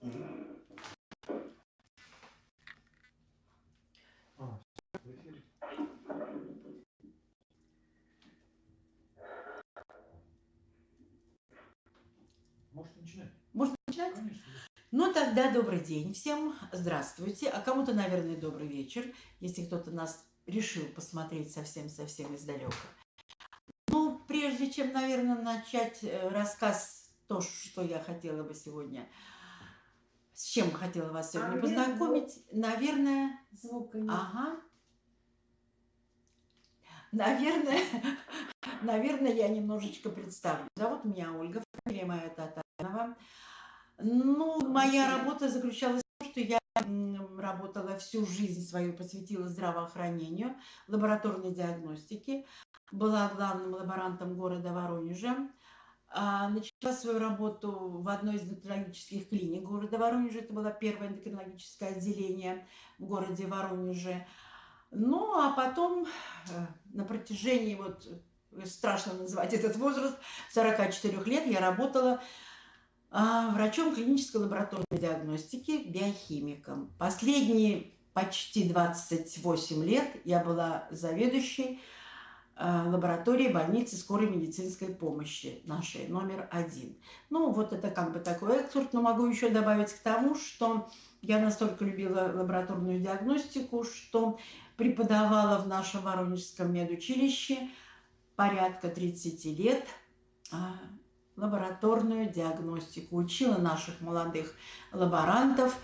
Может начинать? Можно начинать? Конечно. Ну тогда добрый день всем, здравствуйте, а кому-то, наверное, добрый вечер, если кто-то нас решил посмотреть совсем-совсем издалека. Ну, прежде чем, наверное, начать э, рассказ, то, что я хотела бы сегодня, с чем хотела вас сегодня А, познакомить, наверное, Звука нет. Ага. Наверное, наверное, я немножечко представлю. Зовут меня Ольга, фамилия моя Татаринова. Ну, моя работа заключалась в том, что я работала всю жизнь свою, посвятила здравоохранению, лабораторной диагностике, была главным лаборантом города Воронежа. А, Начала свою работу в одной из эндокринологических клиник города Воронежа. Это было первое эндокринологическое отделение в городе Воронеже. Ну, а потом э, на протяжении, вот э, страшно называть этот возраст, 44 лет я работала а, врачом клинической лабораторной диагностики, биохимиком. Последние почти 28 лет я была заведующей лаборатории больницы скорой медицинской помощи нашей, номер один. Ну, вот это как бы такой экскурс, но могу еще добавить к тому, что я настолько любила лабораторную диагностику, что преподавала в нашем Воронежском медучилище порядка 30 лет а, лабораторную диагностику. Учила наших молодых лаборантов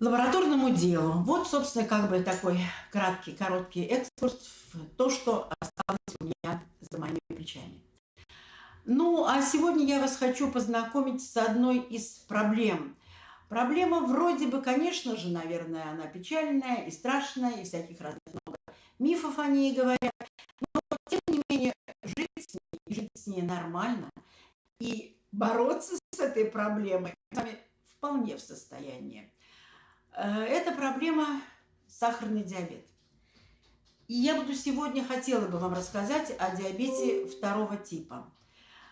лабораторному делу. Вот, собственно, как бы такой краткий, короткий экскурс в то, что осталось у меня за моими плечами. Ну, а сегодня я вас хочу познакомить с одной из проблем. Проблема вроде бы, конечно же, наверное, она печальная и страшная, и всяких разных много мифов о ней говорят, но, тем не менее, жить с ней, жить с ней нормально, и бороться с этой проблемой с вполне в состоянии. Э, Это проблема сахарный диабет. И я буду сегодня хотела бы вам рассказать о диабете второго типа.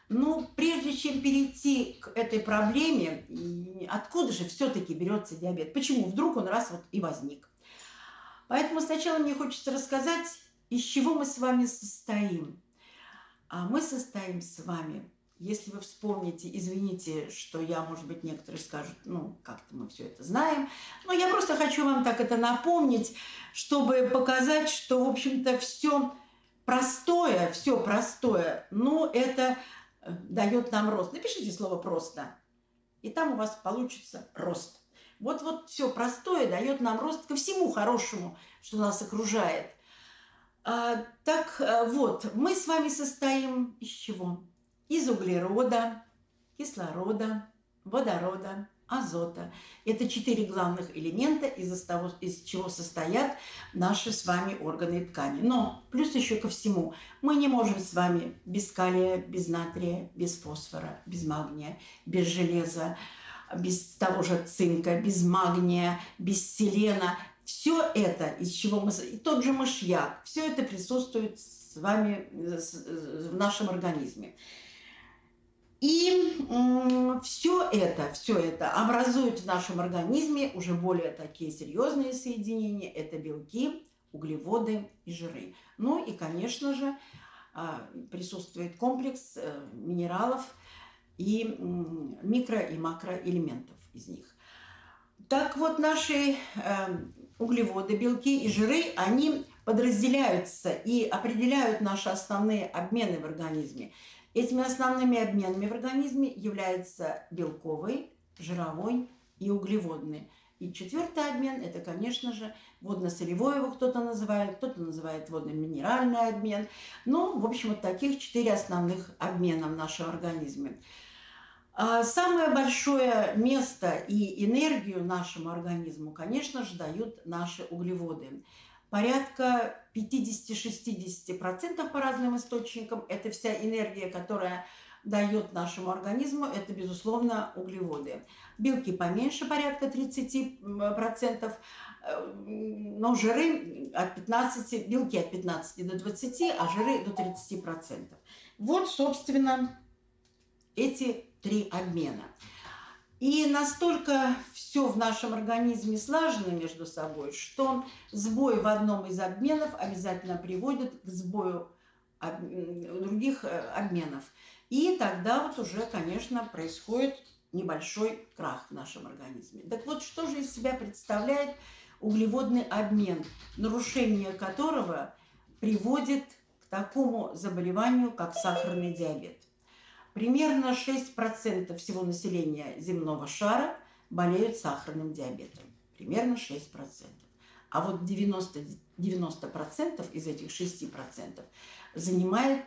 Ну, прежде чем перейти к этой проблеме, откуда же все-таки берется диабет? Почему вдруг он раз вот и возник? Поэтому сначала мне хочется рассказать, из чего мы с вами состоим. А мы состоим с вами, если вы вспомните, извините, что я, может быть, некоторые скажут, ну, как-то мы все это знаем, но я просто хочу вам так это напомнить, чтобы показать, что, в общем-то, все простое, все простое, ну, это э, дает нам рост. Напишите слово «просто», и там у вас получится рост. Вот-вот все простое дает нам рост ко всему хорошему, что нас окружает. А, так а, вот, мы с вами состоим из чего? Из углерода, кислорода, водорода, азота. Это четыре главных элемента, из, того, из чего состоят наши с вами органы и ткани. Но плюс еще ко всему, мы не можем с вами без калия, без натрия, без фосфора, без магния, без железа, без того же цинка, без магния, без селена. Все это, из чего мы... И тот же мышьяк, все это присутствует с вами в нашем организме. И все это, все это образует в нашем организме уже более такие серьезные соединения. Это белки, углеводы и жиры. Ну и, конечно же, а, присутствует комплекс э, минералов и микро- и макроэлементов из них. Так вот, наши эм, углеводы, белки и жиры, они подразделяются и определяют наши основные обмены в организме. Этими основными обменами в организме являются белковый, жировой и углеводный. И четвертый обмен – это, конечно же, водно-солевой его кто-то называет, кто-то называет водно-минеральный обмен. Ну, в общем, вот таких четыре основных обмена в нашем организме. А самое большое место и энергию нашему организму, конечно же, дают наши углеводы. Порядка 50-60% по разным источникам – это вся энергия, которая дает нашему организму, это, безусловно, углеводы. Белки поменьше, порядка 30%, но жиры от 15, белки от 15 до 20, а жиры до 30%. Вот, собственно, эти три обмена. И настолько все в нашем организме слажено между собой, что сбой в одном из обменов обязательно приводит к сбою других э, обменов. И тогда вот уже, конечно, происходит небольшой крах в нашем организме. Так вот, что же из себя представляет углеводный обмен, нарушение которого приводит к такому заболеванию, как сахарный диабет. Примерно 6% всего населения земного шара болеют сахарным диабетом. Примерно 6%. А вот 90%, 90% из этих 6% занимает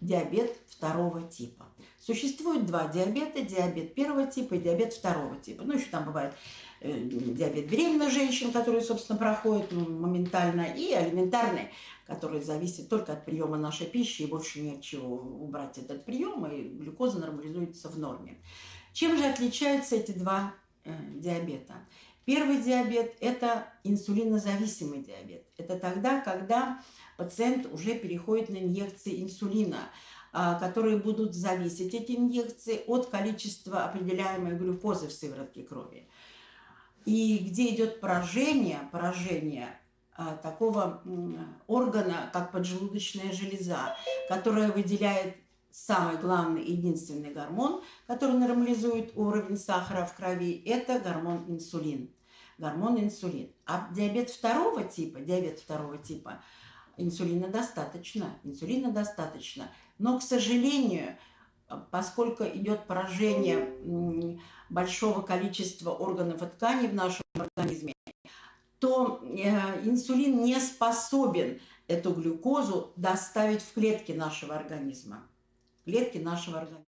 диабет второго типа. Существует два диабета, диабет первого типа и диабет второго типа. Ну, еще там бывает э, диабет беременных женщин, который, собственно, проходит моментально, и алиментарный, который зависит только от приема нашей пищи, и больше ни от чего убрать этот прием, и глюкоза нормализуется в норме. Чем же отличаются эти два э, диабета? Первый диабет – это инсулинозависимый диабет. Это тогда, когда пациент уже переходит на инъекции инсулина, а, которые будут зависеть, эти инъекции, от количества определяемой глюкозы в сыворотке крови. И где идет поражение, поражение такого органа, как поджелудочная железа, которая выделяет самый главный единственный гормон, который нормализует уровень сахара в крови, это гормон инсулин. Гормон инсулин. А диабет второго типа, диабет второго типа – инсулина достаточно, инсулина достаточно. Но, к сожалению, поскольку идет поражение большого количества органов и тканей в нашем организме, то э, инсулин не способен эту глюкозу доставить в клетки нашего организма. Клетки нашего организма.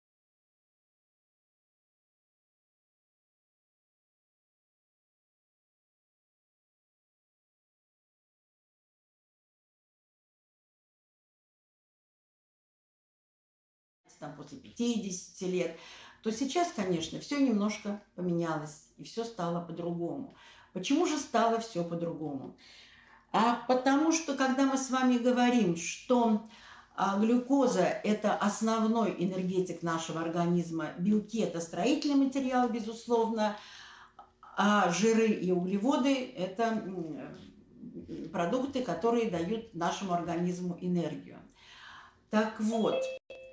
там, после 50 лет, то сейчас, конечно, все немножко поменялось, и все стало по-другому. Почему же стало все по-другому? А потому что, когда мы с вами говорим, что а, глюкоза – это основной энергетик нашего организма, белки – это строительный материал, безусловно, а жиры и углеводы – это продукты, которые дают нашему организму энергию. Так вот,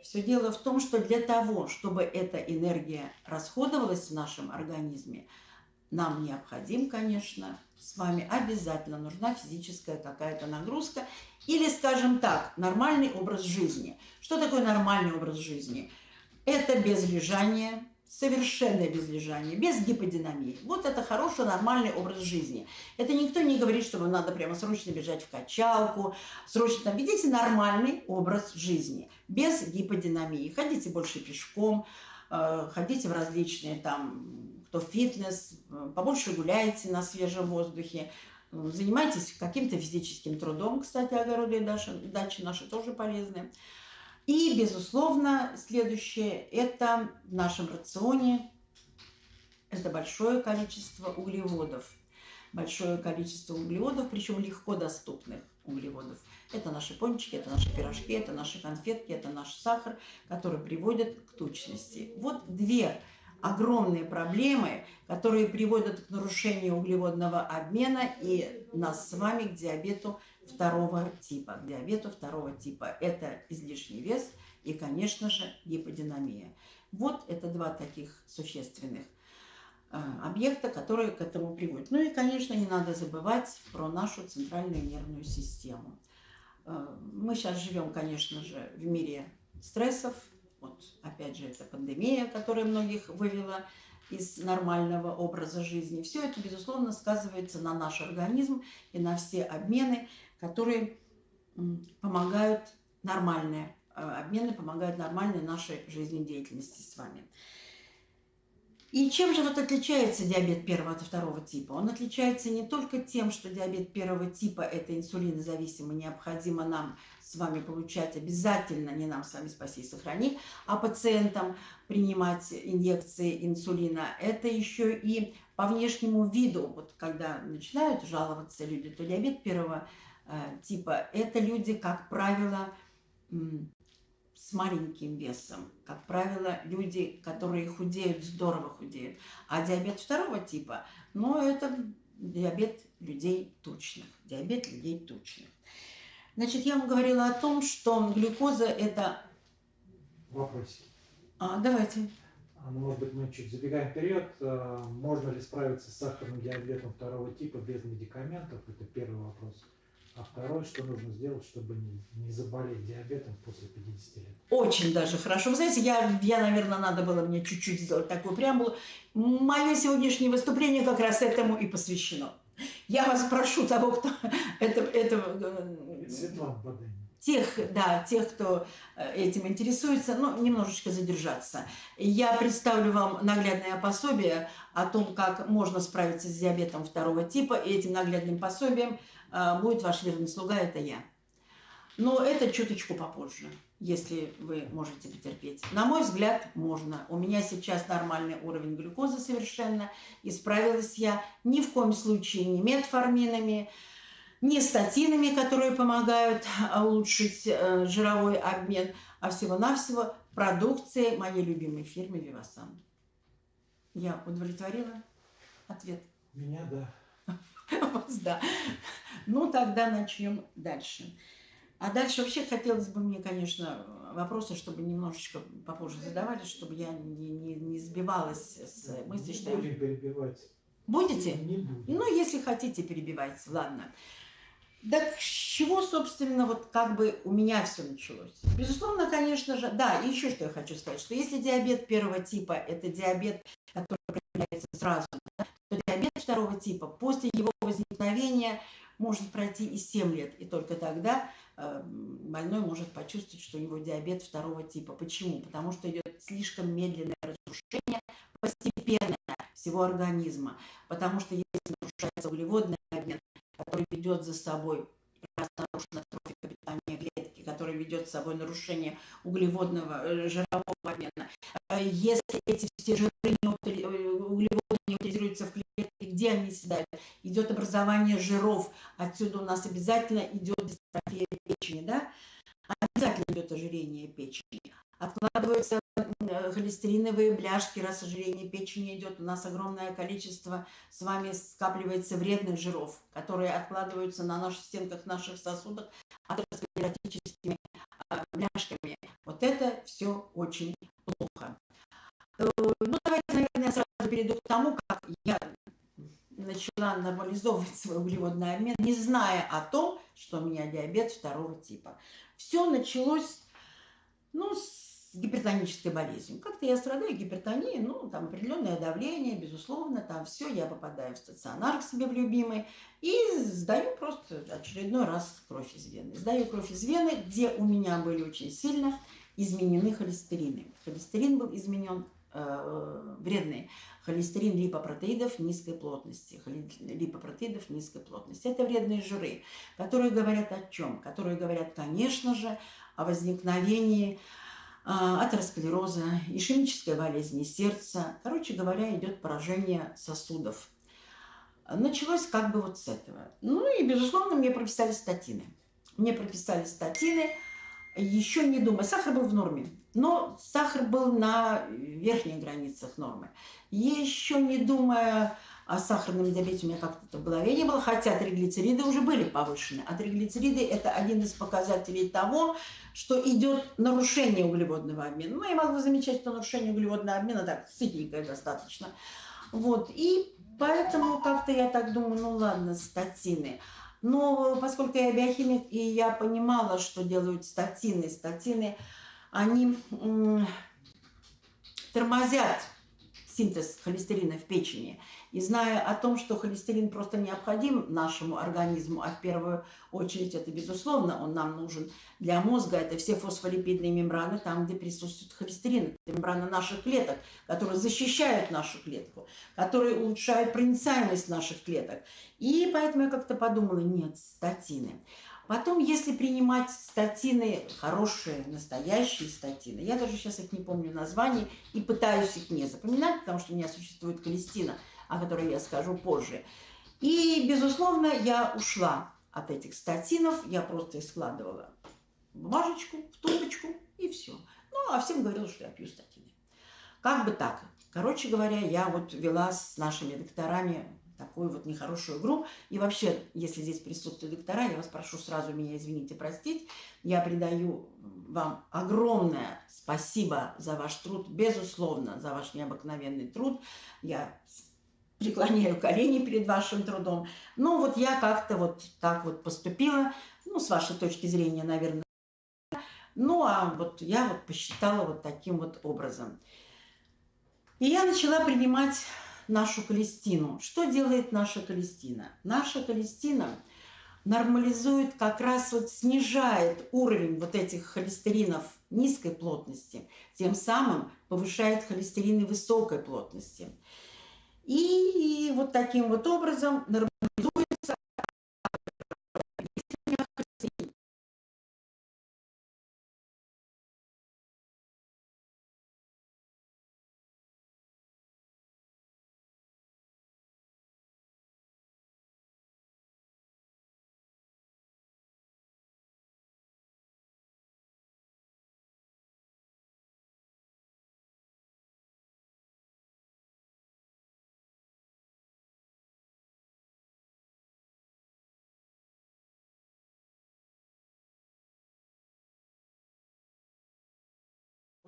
все дело в том, что для того, чтобы эта энергия расходовалась в нашем организме, нам необходим, конечно, с вами обязательно нужна физическая какая-то нагрузка или, скажем так, нормальный образ жизни. Что такое нормальный образ жизни? Это без лежания, совершенное безлежание, без гиподинамии. Вот это хороший, нормальный образ жизни. Это никто не говорит, что вам надо прямо срочно бежать в качалку, срочно там. Ведите нормальный образ жизни, без гиподинамии. Ходите больше пешком, ходите в различные там, кто фитнес, э, побольше гуляйте на свежем воздухе, занимайтесь каким-то физическим трудом, кстати, огороды и дачи, дачи наши тоже полезные. И, безусловно, следующее – это в нашем рационе это большое количество углеводов. Большое количество углеводов, причем легко доступных углеводов. Это наши пончики, это наши пирожки, это наши конфетки, это наш сахар, который приводит к тучности. Вот две огромные проблемы, которые приводят к нарушению углеводного обмена и нас с вами к диабету второго типа. К диабету второго типа это излишний вес и, конечно же, гиподинамия. Вот это два таких существенных объекта, которые к этому приводят. Ну и, конечно, не надо забывать про нашу центральную нервную систему. Э, мы сейчас живем, конечно же, в мире стрессов. Вот, опять же, это пандемия, которая многих вывела из нормального образа жизни. Все это, безусловно, сказывается на наш организм и на все обмены, которые помогают нормальные э, обмены, помогают нормальной нашей жизнедеятельности с вами. И чем же вот отличается диабет первого от второго типа? Он отличается не только тем, что диабет первого типа – это инсулинозависимый, необходимо нам с вами получать обязательно, не нам с вами спаси и сохрани, а пациентам принимать инъекции инсулина. Это еще и по внешнему виду. Вот когда начинают жаловаться люди, то диабет первого Э, типа это люди, как правило, с маленьким весом. Как правило, люди, которые худеют, здорово худеют. А диабет второго типа, ну, это диабет людей тучных. Диабет людей тучных. Значит, я вам говорила о том, что глюкоза – это… Вопросик. А, давайте. А, ну, может быть, мы чуть забегаем вперед. А, Можно ли справиться с сахарным диабетом второго типа без медикаментов? Это первый вопрос. А второй, что нужно сделать, чтобы не, не заболеть диабетом после 50 лет? Очень даже хорошо. Вы знаете, я, я, наверное, надо было мне чуть-чуть сделать такую преамбулу. Мое сегодняшнее выступление как раз этому и посвящено. Я вас прошу, того, кто это, это, э, Светлана тех, да, тех, кто э, этим интересуется, ну, немножечко задержаться. Я представлю вам наглядное пособие о том, как можно справиться с диабетом второго типа, и этим наглядным пособием будет ваш верный слуга, это я. Но это чуточку попозже, если вы можете потерпеть. На мой взгляд, можно. У меня сейчас нормальный уровень глюкозы совершенно, и справилась я ни в коем случае не метформинами, не статинами, которые помогают а, улучшить э, жировой обмен, а всего-навсего продукцией моей любимой фирмы Вивасан. Я удовлетворила ответ? Меня, да. Вас, да. Ну, тогда начнем дальше. А дальше вообще хотелось бы мне, конечно, вопросы, чтобы немножечко попозже задавали, чтобы я не, не, не сбивалась с мысли, что... Не будем перебивать. Будете? Не будем. Ну, если хотите, перебивайте, ладно. Так с чего, собственно, вот как бы у меня все началось? Безусловно, конечно же, да, и еще что я хочу сказать, что если диабет первого типа – это диабет, который проявляется сразу, да, то диабет второго типа после его возникновения может пройти и 7 лет, и только тогда э, больной может почувствовать, что у него диабет второго типа. Почему? Потому что идет слишком медленное разрушение, постепенное всего организма, потому что если нарушается углеводный обмен, который ведет за собой нарушена трофика питания клетки, который ведет за собой нарушение углеводного э, жирового обмена. Э, Если эти все жиры не э, углеводы не утилизируются в клетке, где они седают? Идет образование жиров. Отсюда у нас обязательно идет дистрофия печени, да? Обязательно идет ожирение печени. Откладываются холестериновые бляшки, раз ожирение печени идет, у нас огромное количество с вами скапливается вредных жиров, которые откладываются на наших стенках наших сосудов атеросклеротическими а, бляшками. Вот это все очень плохо. Э, Ну, давайте, наверное, я сразу перейду к тому, как я начала нормализовывать свой углеводный обмен, не зная о том, что у меня диабет второго типа. Все началось, ну, с гипертонической болезнью. Как-то я страдаю гипертонией, ну, там определенное давление, безусловно, там все, я попадаю в стационар к себе в любимый и сдаю просто очередной раз кровь из вены. Сдаю кровь из вены, где у меня были очень сильно изменены холестерины. Холестерин был изменен э, вредный холестерин липопротеидов низкой плотности. Липопротеидов низкой плотности. Это вредные жиры, которые говорят о чем? Которые говорят, конечно же, о возникновении атеросклероза, ишемической болезни сердца. Короче говоря, идет поражение сосудов. Началось как бы вот с этого. Ну и, безусловно, мне прописали статины. Мне прописали статины, еще не думая. Сахар был в норме, но сахар был на верхних границах нормы. Еще не думая о сахарном диабете, у меня как-то в голове не было, хотя триглицериды уже были повышены. А триглицериды – это один из показателей того, что идет нарушение углеводного обмена. Ну, я могу замечать, что нарушение углеводного обмена так сытненькое достаточно. Вот, и поэтому как-то я так думаю, ну ладно, статины. Но поскольку я биохимик, и я понимала, что делают статины, статины, они тормозят синтез холестерина в печени. И зная о том, что холестерин просто необходим нашему организму, а в первую очередь это безусловно, он нам нужен для мозга, это все фосфолипидные мембраны, там, где присутствует холестерин, это мембраны наших клеток, которые защищают нашу клетку, которые улучшают проницаемость наших клеток. И поэтому я как-то подумала, нет, статины. Потом, если принимать статины, хорошие, настоящие статины, я даже сейчас их не помню названий и пытаюсь их не запоминать, потому что у меня существует колестина, о которой я скажу позже. И, безусловно, я ушла от этих статинов, я просто их складывала бумажечку, в тумбочку и все. Ну, а всем говорила, что я пью статины. Как бы так. Короче говоря, я вот вела с нашими докторами такую вот нехорошую игру. И вообще, если здесь присутствуют доктора, я вас прошу сразу меня извините, простить. Я придаю вам огромное спасибо за ваш труд, безусловно, за ваш необыкновенный труд. Я преклоняю колени перед вашим трудом. Ну, вот я как-то вот так вот поступила, ну, с вашей точки зрения, наверное. Ну, а вот я вот посчитала вот таким вот образом. И я начала принимать нашу Калестину. Что делает наша Калестина? Наша Калестина нормализует, как раз вот снижает уровень вот этих холестеринов низкой плотности, тем самым повышает холестерины высокой плотности. И вот таким вот образом нормализуется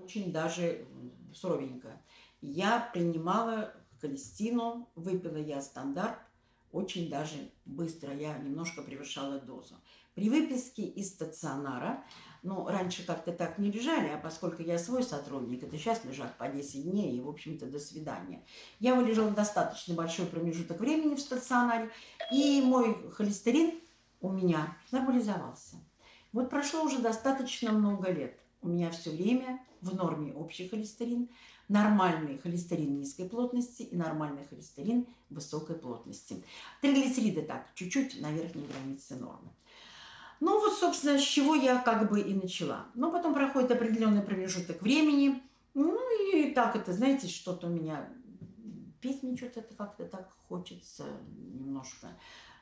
очень даже суровенько. Я принимала холестину, выпила я стандарт очень даже быстро, я немножко превышала дозу. При выписке из стационара, ну, раньше как-то так не лежали, а поскольку я свой сотрудник, это сейчас лежат по 10 дней, и, в общем-то, до свидания. Я вылежала достаточно большой промежуток времени в стационаре, и мой холестерин у меня нормализовался. Вот прошло уже достаточно много лет. У меня все время в норме общий холестерин, нормальный холестерин низкой плотности и нормальный холестерин высокой плотности. Триглицериды так, чуть-чуть на верхней границе нормы. Ну вот, собственно, с чего я как бы и начала. Но потом проходит определенный промежуток времени. Ну и так это, знаете, что-то у меня... Петь мне что-то как-то так хочется немножко.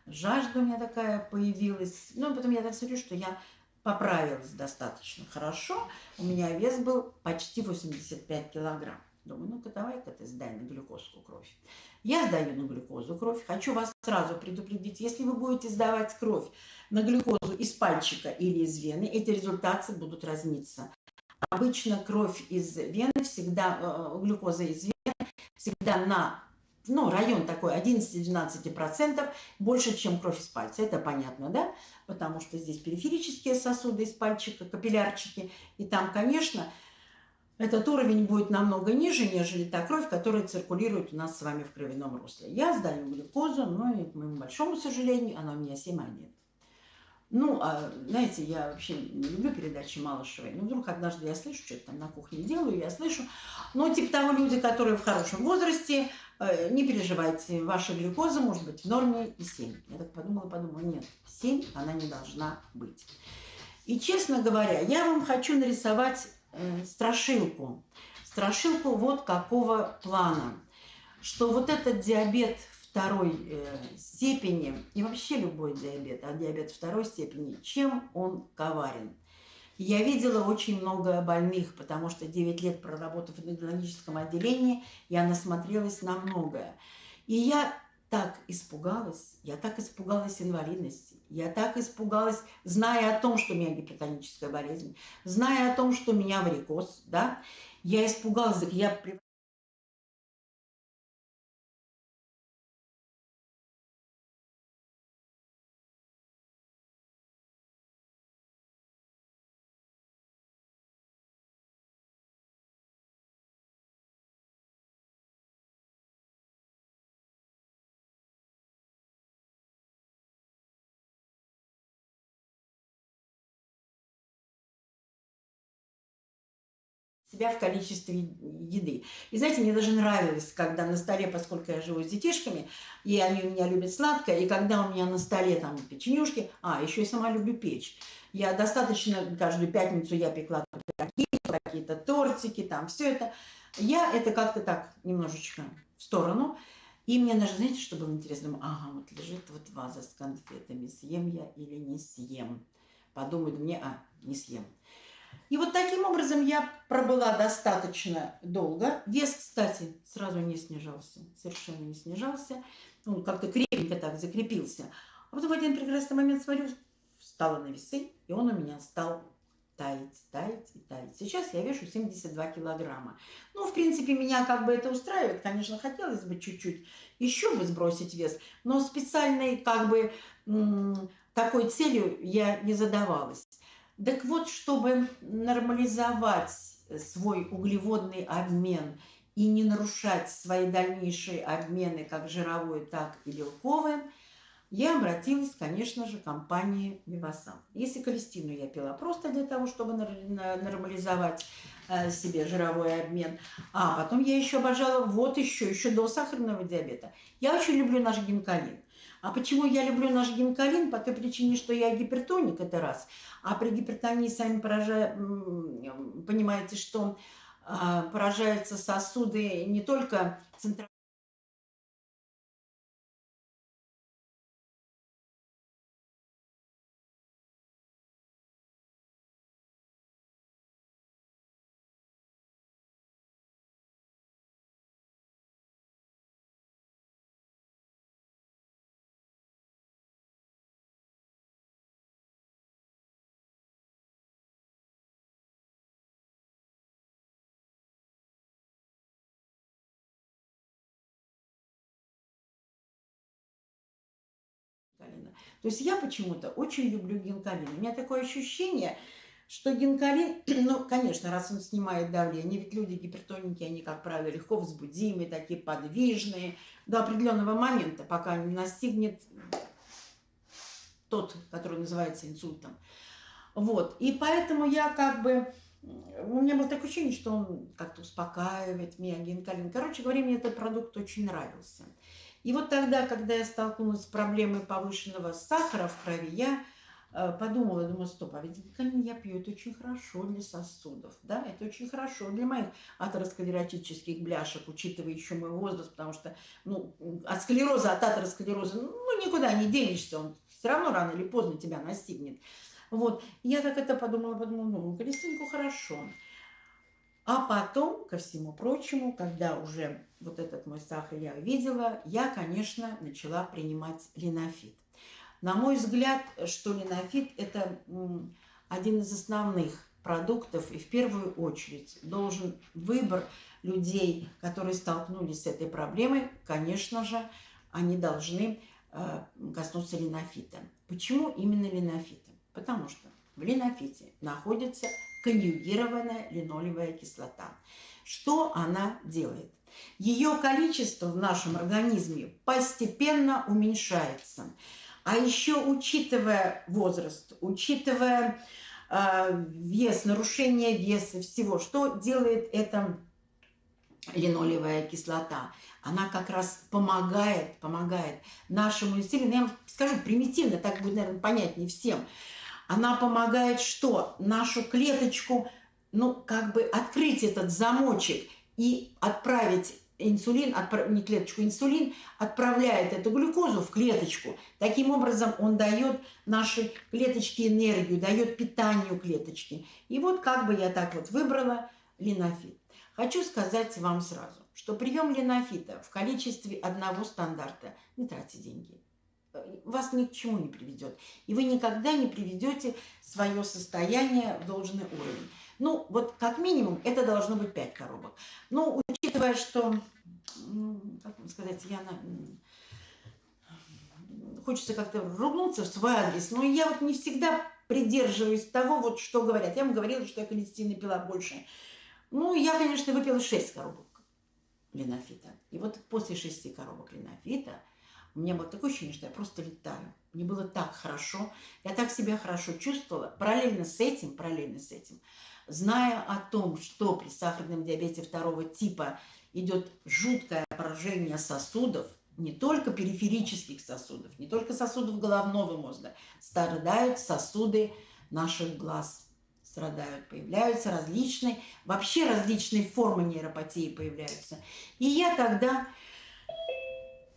Жажда у меня такая появилась. Ну, потом я так смотрю, что я поправилась достаточно хорошо. У меня вес был почти 85 килограмм. Думаю, ну-ка давай-ка ты сдай на глюкозку кровь. Я сдаю на глюкозу кровь. Хочу вас сразу предупредить, если вы будете сдавать кровь на глюкозу из пальчика или из вены, эти результаты будут разниться. Обычно кровь из вены всегда, э, глюкоза из вены всегда на ну, район такой 11-12%, больше, чем кровь из пальца. Это понятно, да? Потому что здесь периферические сосуды из пальчика, капиллярчики. И там, конечно, этот уровень будет намного ниже, нежели та кровь, которая циркулирует у нас с вами в кровяном русле. Я сдаю глюкозу, но, и, к моему большому сожалению, она у меня 7,1. Ну, а, знаете, я вообще не люблю передачи Малышевой. Но вдруг однажды я слышу, что-то там на кухне делаю, я слышу. Ну, типа того, люди, которые в хорошем возрасте, не переживайте, ваша глюкоза может быть в норме и 7. Я так подумала, подумала, нет, 7 она не должна быть. И, честно говоря, я вам хочу нарисовать э, страшилку. Страшилку вот какого плана. Что вот этот диабет второй э, степени, и вообще любой диабет, а диабет второй степени, чем он коварен. Я видела очень много больных, потому что 9 лет проработав в эндокринологическом отделении, я насмотрелась на многое. И я так испугалась, я так испугалась инвалидности, я так испугалась, зная о том, что у меня гипертоническая болезнь, зная о том, что у меня варикоз, да, я испугалась, я себя в количестве еды. И знаете, мне даже нравилось, когда на столе, поскольку я живу с детишками, и они у меня любят сладкое, и когда у меня на столе там печенюшки, а, еще и сама люблю печь. Я достаточно, каждую пятницу я пекла какие-то тортики, там все это. Я это как-то так немножечко в сторону. И мне даже, знаете, что было интересно? Ага, вот лежит вот ваза с конфетами, съем я или не съем. подумают мне, а, не съем. И вот таким образом я пробыла достаточно долго. Вес, кстати, сразу не снижался, совершенно не снижался. Он как-то крепенько так закрепился. А потом в один прекрасный момент смотрю, встала на весы, и он у меня стал таять, таять и таять. Сейчас я вешу 72 килограмма. Ну, в принципе, меня как бы это устраивает. Конечно, хотелось бы чуть-чуть еще бы сбросить вес, но специальной как бы такой целью я не задавалась. Так вот, чтобы нормализовать свой углеводный обмен и не нарушать свои дальнейшие обмены как жировой, так и белковый, я обратилась, конечно же, к компании Вивасан. Если колестину я пила просто для того, чтобы нормализовать э, себе жировой обмен, а потом я еще обожала, вот еще, еще до сахарного диабета. Я очень люблю наш гинкалин. А почему я люблю наш гинкалин? По той причине, что я гипертоник, это раз. А при гипертонии, сами поража... понимаете, что а, поражаются сосуды не только центральные, То есть я почему-то очень люблю гинкалин. У меня такое ощущение, что гинкалин, ну, конечно, раз он снимает давление, ведь люди гипертоники, они, как правило, легко возбудимые, такие подвижные, до определенного момента, пока не настигнет тот, который называется инсультом. Вот, и поэтому я как бы, у меня было такое ощущение, что он как-то успокаивает меня, гинкалин. Короче говоря, мне этот продукт очень нравился. И вот тогда, когда я столкнулась с проблемой повышенного сахара в крови, я э, подумала, думаю, стоп, а ведь витамин я пью, это очень хорошо для сосудов, да, это очень хорошо для моих атеросклеротических бляшек, учитывая еще мой возраст, потому что, ну, от склероза, от атеросклероза, ну, никуда не денешься, он все равно рано или поздно тебя настигнет. Вот, я так это подумала, подумала, ну, колесинку хорошо. А потом, ко всему прочему, когда уже вот этот мой сахар я видела, я, конечно, начала принимать линофит. На мой взгляд, что линофит – это один из основных продуктов, и в первую очередь должен выбор людей, которые столкнулись с этой проблемой, конечно же, они должны э, коснуться линофита. Почему именно линофита? Потому что в линофите находится конъюгированная линолевая кислота. Что она делает? Ее количество в нашем организме постепенно уменьшается. А еще учитывая возраст, учитывая э, вес, нарушение веса, всего, что делает эта линолевая кислота? Она как раз помогает, помогает нашему инсулину. Я вам скажу примитивно, так будет, наверное, понятнее всем – она помогает что? Нашу клеточку, ну, как бы открыть этот замочек и отправить инсулин, отправ... не клеточку, инсулин отправляет эту глюкозу в клеточку. Таким образом он дает нашей клеточке энергию, дает питанию клеточки. И вот как бы я так вот выбрала линофит. Хочу сказать вам сразу, что прием линофита в количестве одного стандарта не тратьте деньги вас ни к чему не приведет. И вы никогда не приведете свое состояние в должный уровень. Ну, вот как минимум это должно быть 5 коробок. Ну, учитывая, что, как вам сказать, я на... хочется как-то ругнуться в свой адрес, но я вот не всегда придерживаюсь того, вот что говорят. Я вам говорила, что я холестина пила больше. Ну, я, конечно, выпила 6 коробок линофита. И вот после 6 коробок линофита у меня было такое ощущение, что я просто летаю. Мне было так хорошо, я так себя хорошо чувствовала. Параллельно с этим, параллельно с этим, зная о том, что при сахарном диабете второго типа идет жуткое поражение сосудов, не только периферических сосудов, не только сосудов головного мозга, страдают сосуды наших глаз, страдают, появляются различные, вообще различные формы нейропатии появляются. И я тогда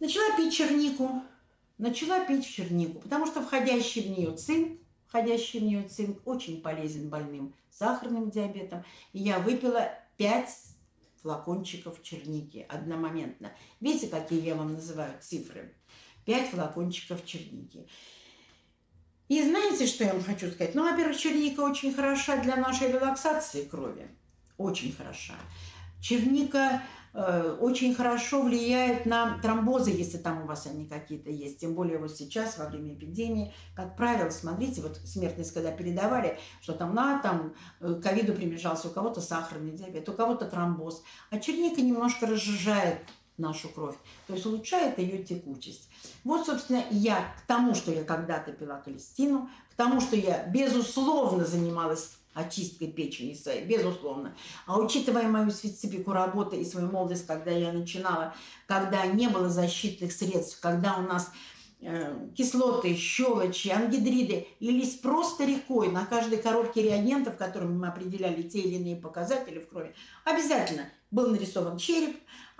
Начала пить чернику. Начала пить чернику, потому что входящий в нее цинк, входящий в нее цинк, очень полезен больным сахарным диабетом. И я выпила 5 флакончиков черники одномоментно. Видите, какие я вам называю цифры? 5 флакончиков черники. И знаете, что я вам хочу сказать? Ну, во-первых, черника очень хороша для нашей релаксации крови. Очень хороша. Черника очень хорошо влияет на тромбозы, если там у вас они какие-то есть. Тем более вот сейчас, во время эпидемии, как правило, смотрите, вот смертность, когда передавали, что там на там э, ковиду примежался, у кого-то сахарный диабет, у кого-то тромбоз. А черника немножко разжижает нашу кровь, то есть улучшает ее текучесть. Вот, собственно, я к тому, что я когда-то пила колестину, к тому, что я, безусловно, занималась очисткой печени своей, безусловно. А учитывая мою специфику работы и свою молодость, когда я начинала, когда не было защитных средств, когда у нас э, кислоты, щелочи, ангидриды лились просто рекой на каждой коробке реагентов, которыми мы определяли те или иные показатели в крови, обязательно был нарисован череп,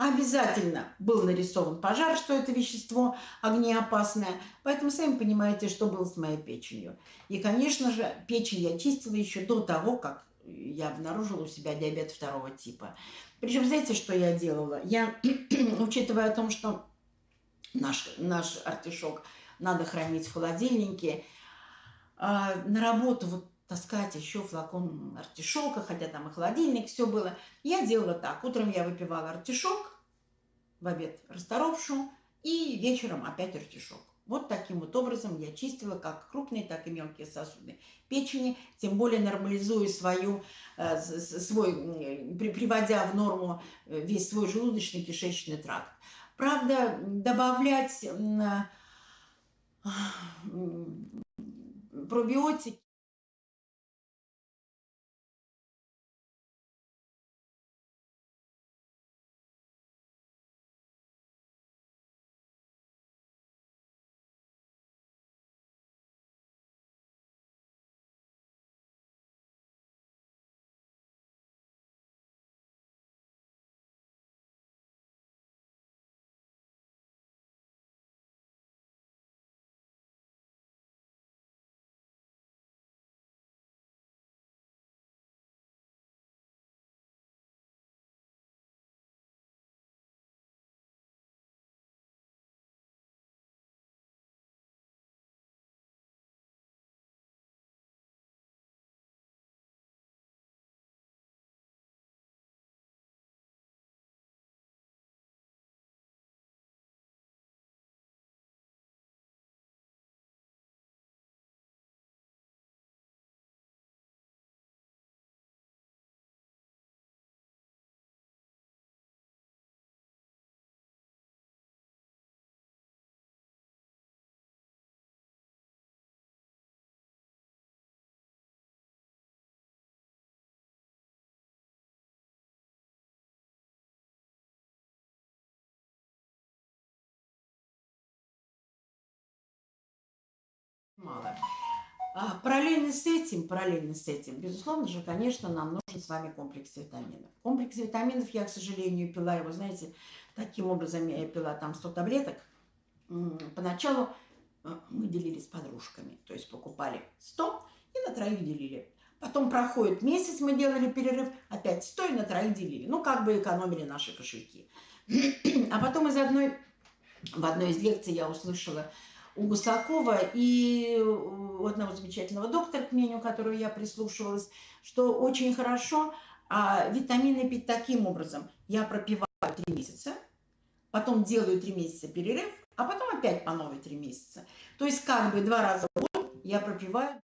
обязательно был нарисован пожар, что это вещество огнеопасное. Поэтому сами понимаете, что было с моей печенью. И, конечно же, печень я чистила еще до того, как я обнаружила у себя диабет второго типа. Причем, знаете, что я делала? Я, учитывая о том, что наш, наш артишок надо хранить в холодильнике, а, на работу вот таскать еще флакон артишока, хотя там и холодильник, все было. Я делала так. Утром я выпивала артишок, в обед расторопшу и вечером опять артишок. Вот таким вот образом я чистила как крупные, так и мелкие сосуды печени, тем более нормализуя свою, э, свой, приводя в норму э, весь свой желудочно-кишечный тракт. Правда, добавлять пробиотики мало. А параллельно с этим, параллельно с этим, безусловно же, конечно, нам нужен с вами комплекс витаминов. Комплекс витаминов я, к сожалению, пила его, знаете, таким образом я пила там 100 таблеток. Поначалу э, мы делили с подружками, то есть покупали 100 и на троих делили. Потом проходит месяц, мы делали перерыв, опять 100 и на троих делили. Ну, как бы экономили наши кошельки. А потом из одной, в одной из лекций я услышала, у Гусакова и у одного замечательного доктора, к мнению которого я прислушивалась, что очень хорошо а, витамины пить таким образом. Я пропиваю три месяца, потом делаю три месяца перерыв, а потом опять по новой три месяца. То есть как бы два раза в год я пропиваю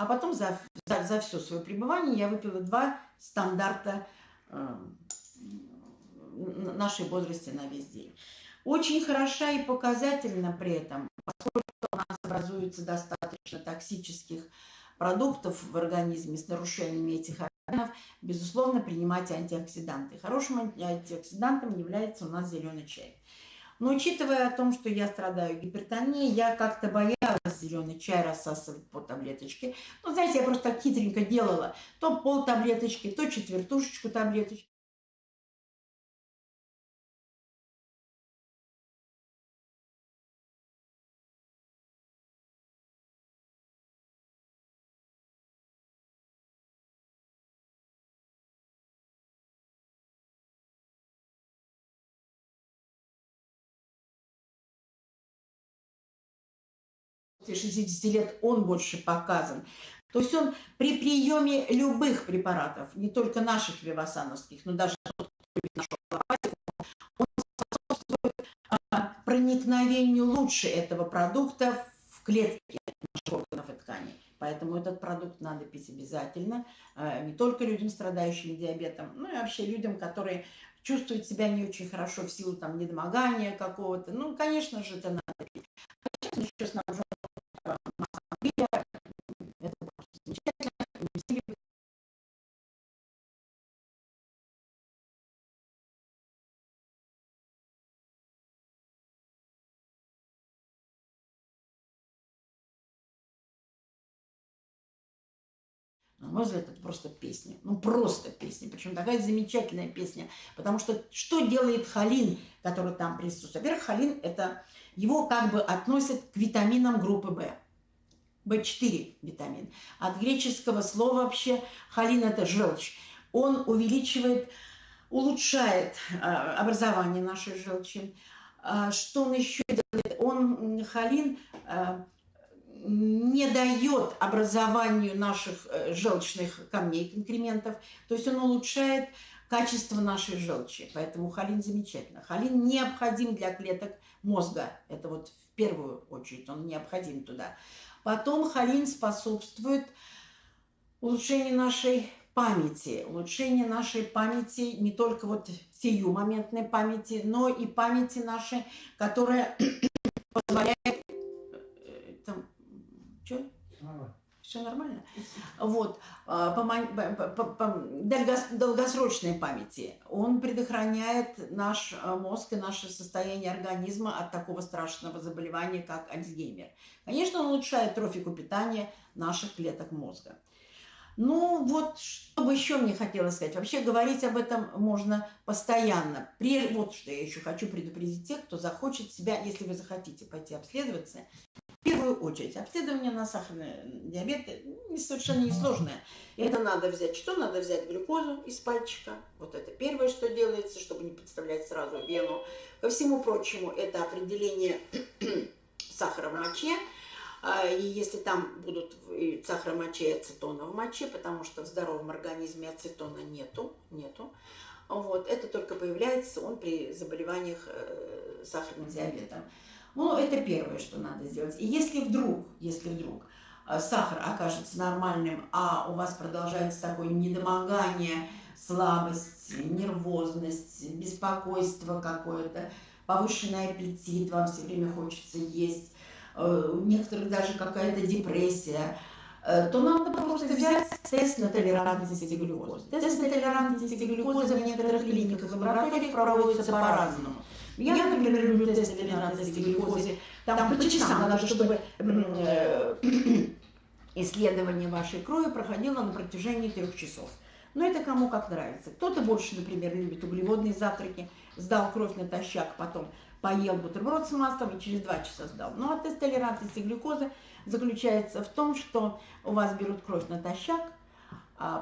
А потом за, за, за все свое пребывание я выпила два стандарта э, нашей бодрости на весь день. Очень хороша и показательна при этом, поскольку у нас образуется достаточно токсических продуктов в организме с нарушениями этих органов, безусловно, принимать антиоксиданты. Хорошим антиоксидантом является у нас зеленый чай. Но учитывая о том, что я страдаю гипертонией, я как-то боялась зеленый чай рассасывать по таблеточке. Ну, знаете, я просто так хитренько делала. То пол таблеточки, то четвертушечку таблеточки. 60 лет он больше показан. То есть он при приеме любых препаратов, не только наших вивасановских, но даже он способствует а, проникновению лучше этого продукта в клетки наших органов и тканей. Поэтому этот продукт надо пить обязательно, а, не только людям, страдающим диабетом, но и вообще людям, которые чувствуют себя не очень хорошо в силу там недомогания какого-то. Ну, конечно же, это надо Взгляд, это просто песня. Ну, просто песня. Причем такая замечательная песня. Потому что что делает холин, который там присутствует? Во-первых, холин это его как бы относят к витаминам группы В. В4 витамин. От греческого слова вообще холин это желчь. Он увеличивает, улучшает а, образование нашей желчи. А, что он еще делает? Он, холин, а, не дает образованию наших э, желчных камней, конкрементов, то есть он улучшает качество нашей желчи. Поэтому холин замечательно. Холин необходим для клеток мозга. Это вот в первую очередь он необходим туда. Потом холин способствует улучшению нашей памяти, улучшению нашей памяти, не только вот сию моментной памяти, но и памяти нашей, которая позволяет что? Все нормально? Вот. А, по, долгосрочной памяти. Он предохраняет наш а, мозг и наше состояние организма от такого страшного заболевания, как Альцгеймер. Конечно, он улучшает трофику питания наших клеток мозга. Ну вот, что бы еще мне хотелось сказать. Вообще говорить об этом можно постоянно. Вот что я еще хочу предупредить тех, кто захочет себя, если вы захотите пойти обследоваться, в первую очередь, обследование на сахарный диабет совершенно несложное. Это надо взять, что надо взять? Глюкозу из пальчика. Вот это первое, что делается, чтобы не подставлять сразу вену. Ко всему прочему, это определение сахара в моче. А, и если там будут сахара в моче и ацетона в моче, потому что в здоровом организме ацетона нету, нету. Вот, это только появляется он при заболеваниях э, сахарным диабетом. Ну, это первое, что надо сделать. И если вдруг, если вдруг э, сахар окажется нормальным, а у вас продолжается такое недомогание, слабость, нервозность, беспокойство какое-то, повышенный аппетит, вам все время хочется есть, э, у некоторых даже какая-то депрессия, э, то надо просто взять тест на толерантность глюкозы. Тест на толерантность глюкозы в некоторых клиниках и лабораториях проводится по-разному. Я, например, люблю тест толерантности к глюкозе. Там, по часам надо, чтобы э, исследование вашей крови проходило на протяжении трех часов. Но это кому как нравится. Кто-то больше, например, любит углеводные завтраки, сдал кровь натощак, потом поел бутерброд с маслом и через два часа сдал. Ну а тест толерантности глюкозы заключается в том, что у вас берут кровь натощак,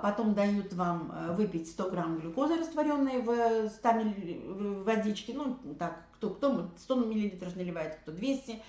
потом дают вам э, выпить 100 грамм глюкозы, растворенной в 100 мл водички, ну, так, кто, кто 100 миллилитров наливает, кто 200,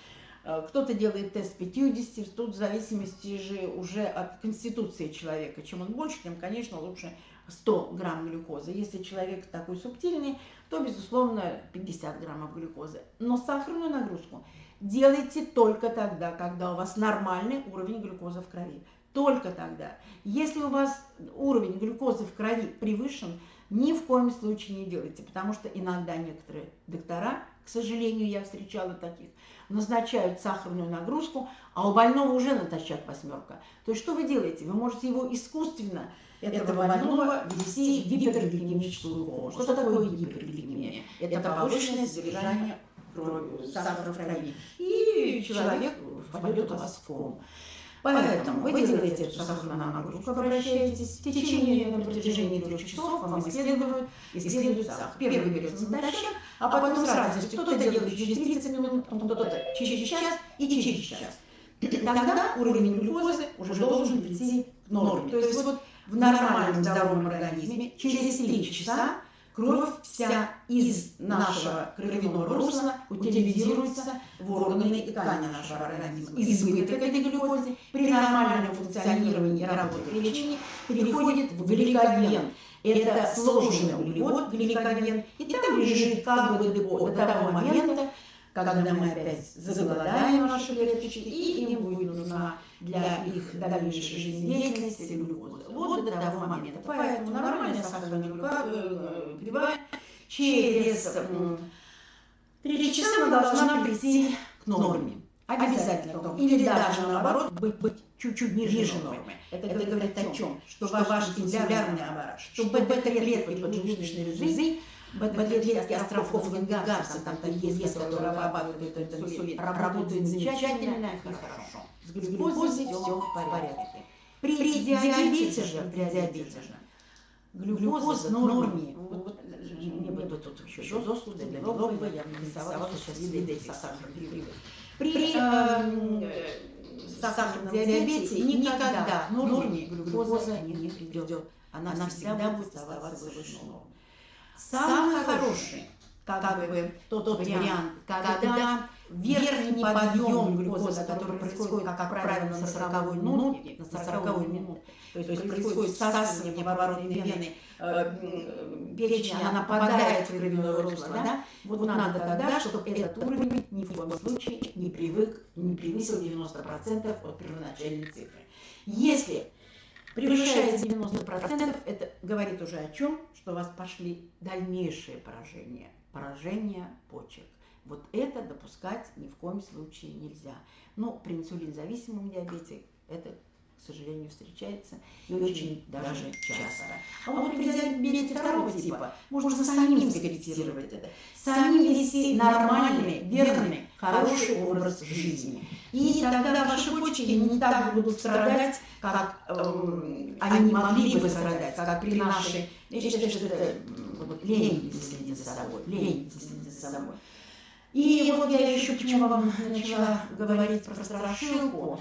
э, кто-то делает тест 50, тут в зависимости же уже от конституции человека. Чем он больше, тем, конечно, лучше 100 грамм глюкозы. Если человек такой субтильный, то, безусловно, 50 граммов глюкозы. Но сахарную нагрузку делайте только тогда, когда у вас нормальный уровень глюкозы в крови только тогда. Если у вас уровень глюкозы в крови превышен, ни в коем случае не делайте, потому что иногда некоторые доктора, к сожалению, я встречала таких, назначают сахарную нагрузку, а у больного уже натощак восьмерка. То есть что вы делаете? Вы можете его искусственно, этого, этого больного, ввести в гипергликемическую кому. Что такое гипергликемия? Это повышенное содержание крови, сахара в крови. И человек впадет у вас в кому. Поэтому вы делаете эту сахарную нагрузку, обращаетесь, в течение, на протяжении трех часов вам исследуют, исследуют сахар. Первый берется натощак, а потом с радостью. Кто-то делает через 30 минут, кто-то через час и через час. Тогда уровень глюкозы уже должен прийти к норме. То есть вот в нормальном здоровом организме через 3 часа Кровь вся из нашего кровяного русла утилизируется в органы и ткани нашего организма. Избыток этой глюкозы при нормальном функционировании и работе печени переходит в гликоген. Это сложный углевод, гликоген, и там лежит как бы до того момента, когда мы опять заголодаем наши клеточки, и им будет нужна для их дальнейшей жизнедеятельности глюкоза. Вот до того момента. Поэтому нормальная сахарная глюкоза прибывает через три часа она должна прийти к норме. Обязательно. Или даже наоборот быть, быть чуть-чуть ниже нормы. Это, это говорит о чем? Что ваш инсулярный аппарат, что бета-клетки поджелудочной железы Бета-клетки островков Ленгарса, там такие есть, которые обрабатывают этот инсулин, работают замечательно и хорошо. С глюкозой все в порядке. При диабете же, при диабете же, глюкоза в норме, вот, мне бы тут еще зостуда для белого, я нарисовала сейчас виды этих сахарных привычек. При э, сахарном диабете никогда в норме глюкоза не придет. Она всегда будет оставаться выше нормы. Самый хороший, как бы тот, вариант, когда верхний подъем глюкозы, который происходит, как правило, на 40 минуте, на 40 минуте, то есть происходит всасывание поворотной вены, э, печень, она попадает в кровяное русло, да? Вот надо тогда, чтобы этот уровень ни в коем случае не привык, не превысил 90% от первоначальной цифры. Если превышает 90%, это говорит уже о чем? Что у вас пошли дальнейшие поражения, поражения почек. Вот это допускать ни в коем случае нельзя. Но при инсулинзависимом диабете это к сожалению, встречается и очень даже часто. А вот при диабете второго типа можно самим скорректировать это, самим вести нормальный, верный, хороший образ жизни. И тогда ваши почки не так будут страдать, как э, они могли бы страдать, как при нашей... Я считаю, что это вот, лень следить за собой, лень следить за собой. И вот я еще почему вам начала говорить про страшилку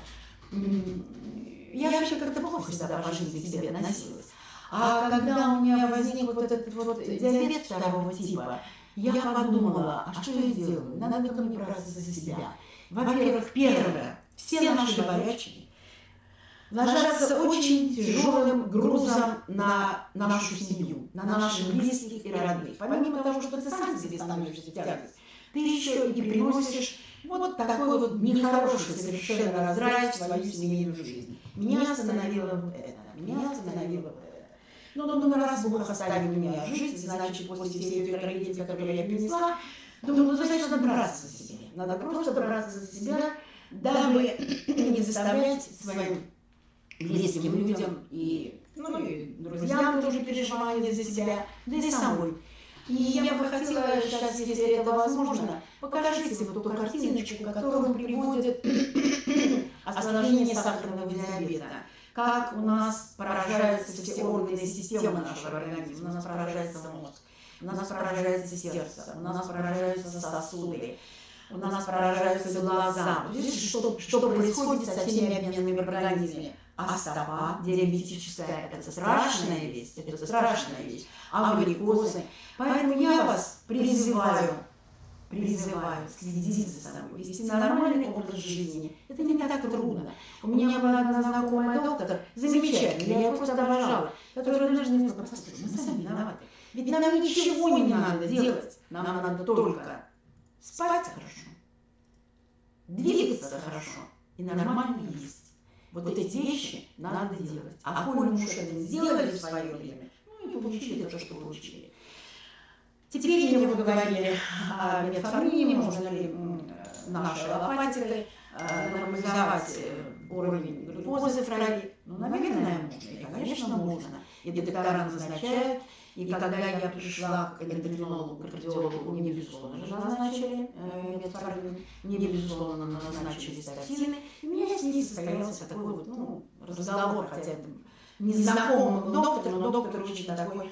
я вообще как-то плохо всегда по жизни к себе относилась. А когда у меня возник вот этот вот диабет второго типа, я подумала, а что я делаю? Надо ко мне браться за себя. Во-первых, первое, все наши болячки ложатся очень тяжелым грузом на нашу семью, на наших близких и родных. Помимо того, что ты сам себе становишься тягость, ты еще и приносишь вот такой вот нехороший совершенно раздрай в свою семейную жизнь. Меня остановило это, меня остановило это. Ну, ну, ну, раз Бог оставил меня жить, значит, после всей этой трагедии, которую я перенесла, думаю, ну, значит, надо браться за себя. Надо просто браться за себя, дабы не заставлять своим близким людям и, ну, и друзьям тоже переживать за себя, да и самой и я бы хотела сейчас, если это возможно, покажите вот эту картиночку, которую приводит осложнение сахарного диабета. Как у нас поражаются все органы и системы нашего организма. У нас поражается мозг, у нас поражается сердце, у нас поражаются сосуды, у нас поражаются глаза. Видите, что, что происходит со всеми обменными организмами? А стопа диабетическая – это страшная вещь, это страшная вещь. А гликозы. Поэтому я вас призываю, призываю следить за собой, вести нормальный образ жизни. Это не так трудно. У меня была одна знакомая доктор, замечательная, я ее просто обожала, которая даже мне сказала, послушай, мы сами виноваты. Ведь нам ничего не надо делать, нам надо только спать хорошо, двигаться хорошо и нормально есть. Вот эти вещи надо делать. А коли мы уж это сделали в свое время, ну и получили то, что получили. Теперь мне вы говорили о метформине, можно ли нашей аллопатикой э, нормализовать э, уровень глюкозы в крови. Ну, наверное, можно. И, конечно, можно. И доктора назначают. И когда я пришла к эндокринологу, кардиологу, мне, безусловно, же назначили э, метформин, мне, безусловно, назначили статины. И у меня с ней состоялся такой вот, ну, разговор, хотя это незнакомый доктор, но доктор очень такой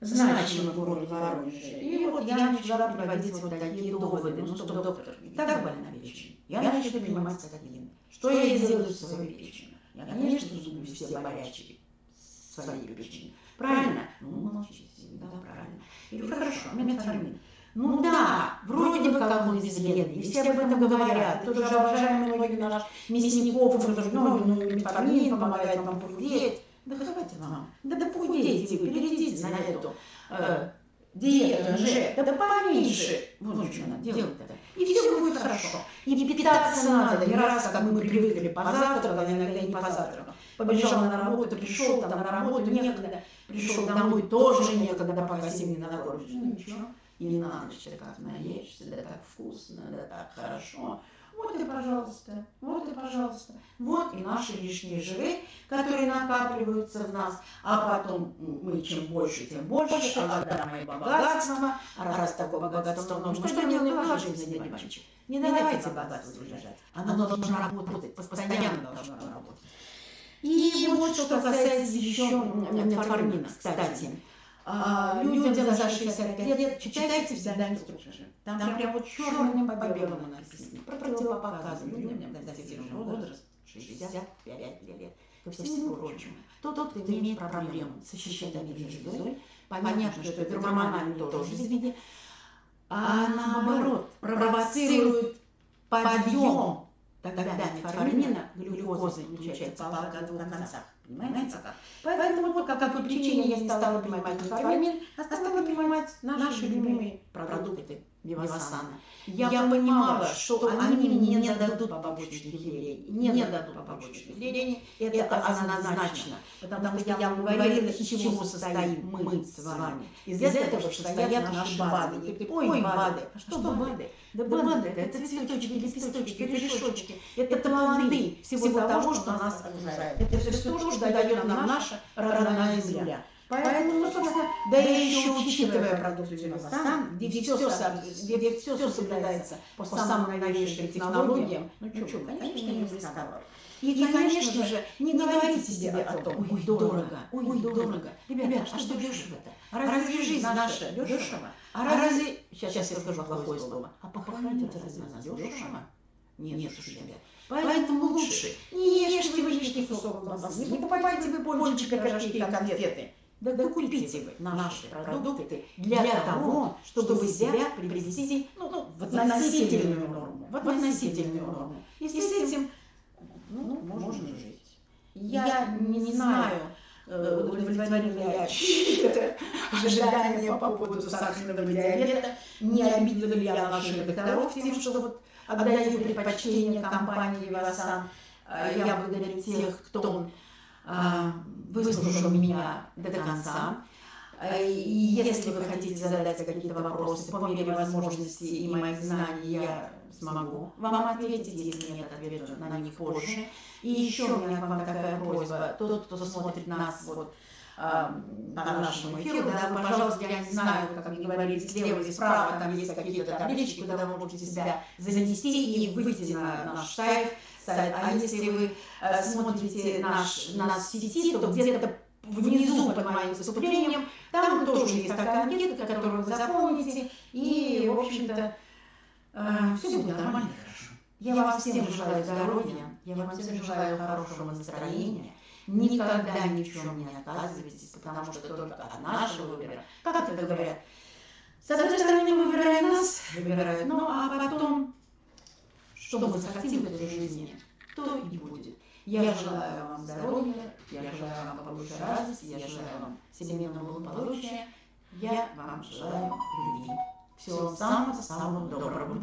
значимый в городе Воронеже. И вот я начала приводить вот такие доводы, ну что, доктор, и так больна печень. Я начала принимать статины. Что я делаю с своей печенью? Я, конечно, зубы все болячки своей печени. Правильно? Ну, молчите, да, правильно. Говорю, хорошо, метформин. Ну да, вроде бы как он безвредный, и все об этом говорят. И тот же обожаемый многие наш Мясников, он тоже, ну, ну, метформин помогает вам похудеть. Да хватит вам, да, да похудейте вы, перейдите на эту э, диету же, да поменьше. Вот что надо делать-то. И все будет хорошо. И питаться надо, не раз, как мы привыкли, позавтракал, иногда не позавтракал. Побежал на работу, пришел там на работу, некогда, пришел домой, тоже некогда, пока семьи накормишь. Ну ничего, и на ночь ты как наешься, да так вкусно, да так хорошо. Вот и пожалуйста, вот и пожалуйста. Вот и наши лишние жиры, которые накапливаются в нас, а потом мы чем больше, тем больше, а когда мои богатства, а раз такое богатство нужно, что делать, положить за мальчик. Не давайте богатству лежать, оно должно работать, постоянно должно работать. И вот что касается еще метформина, кстати. А, людям за 65 лет читайте всегда инструкцию. Там, там прям вот черным по белому написано. Противопоказано людям достигшим возраст. 65 лет. Ко всему прочему, тот, кто имеет проблему с щитовидной железой, понятно, что это гормональный тоже извини, а наоборот провоцирует подъем тогда метформина, глюкозы получается палка о двух концах. Понимаете? Поэтому вот по какой причине я не стала принимать метформин, а стала принимать наши любимые продукты Вивасана. Я, я понимала, что они мне не дадут побочных явлений. Не дадут побочных явлений. Это однозначно. Потому что я вам говорила, из чего состоим мы с вами. Из этого состоят наши БАДы. Ой, БАДы. А что БАДы? Да БАДы это цветочки, лепесточки, корешочки. Это плоды всего того, что нас окружает. Это все то, что дает нам наша родная земля. Поэтому, ну, собственно, да еще учитывая продукцию Вивасан, где все, где все соблюдается по самым новейшим технологиям, ну что, конечно, не рисковать. И, и, конечно же, не говорите себе о том, ой, дорого, ой, дорого. Ребята, а что дешево-то? А разве жизнь наша дешево? А разве... Сейчас, я скажу плохое слово. А похоронить это разве нас дешево? Нет, уж, ребят. Поэтому лучше не ешьте вы лишний кусок колбасы, не покупайте вы пончики, пирожки и конфеты. Да, да купите вы наши продукты для, для того, чтобы себя привести ну, ну, в относительную норму. В относительную норму. И с этим ну, можно жить. Я, я не, не знаю, э, удовлетворил ли я ожидания по поводу сахарного диабета, не обидел ли я наших докторов тем, что вот отдаю предпочтение компании «Вивасан». Я благодарю тех, кто а, выслушал меня до конца. И если вы хотите задать какие-то вопросы по мере возможности и моих знаний, я смогу вам ответить, если нет, отвечу на них позже. И еще у меня к вам такая просьба, тот, кто смотрит нас вот, по нашему эфиру, да, пожалуйста, я не знаю, как мне говорили, слева и справа там есть какие-то таблички, куда вы можете себя занести и выйти на наш сайт, сайт. А если вы э, смотрите наш, нас в сети, то где-то внизу под моим выступлением, там тоже есть такая анкета, которую вы заполните, и, в общем-то, э, все будет нормально. и хорошо. Я вам всем желаю здоровья, я вам всем желаю хорошего настроения, никогда ни в чем не отказывайтесь, потому что только от нашего выбора, как это говорят, с одной стороны, выбирая нас, выбирают, ну а потом что мы захотим в этой жизни, то и будет. Я желаю вам здоровья, я желаю вам побольше радости, я желаю вам семейного благополучия, я вам желаю любви. Всего самого-самого доброго.